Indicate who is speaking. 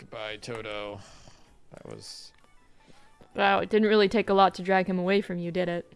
Speaker 1: Goodbye, Toto. That was
Speaker 2: Wow, it didn't really take a lot to drag him away from you, did it?